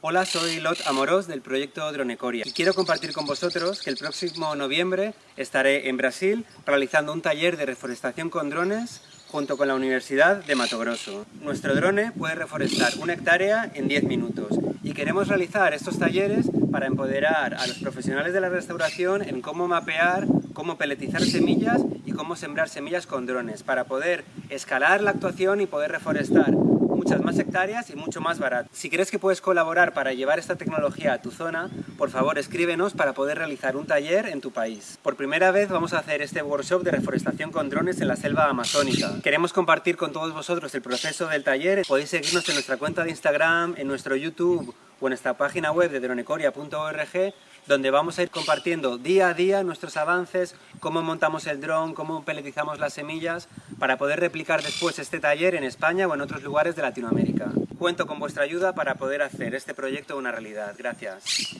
Hola, soy Lot Amorós del proyecto Dronecoria y quiero compartir con vosotros que el próximo noviembre estaré en Brasil realizando un taller de reforestación con drones junto con la Universidad de Mato Grosso. Nuestro drone puede reforestar una hectárea en 10 minutos y queremos realizar estos talleres para empoderar a los profesionales de la restauración en cómo mapear, cómo peletizar semillas y cómo sembrar semillas con drones para poder escalar la actuación y poder reforestar muchas más hectáreas y mucho más barato. Si crees que puedes colaborar para llevar esta tecnología a tu zona, por favor escríbenos para poder realizar un taller en tu país. Por primera vez vamos a hacer este workshop de reforestación con drones en la selva amazónica. Queremos compartir con todos vosotros el proceso del taller. Podéis seguirnos en nuestra cuenta de Instagram, en nuestro YouTube o en nuestra página web de dronecoria.org donde vamos a ir compartiendo día a día nuestros avances, cómo montamos el dron, cómo peletizamos las semillas, para poder replicar después este taller en España o en otros lugares de Latinoamérica. Cuento con vuestra ayuda para poder hacer este proyecto una realidad. Gracias.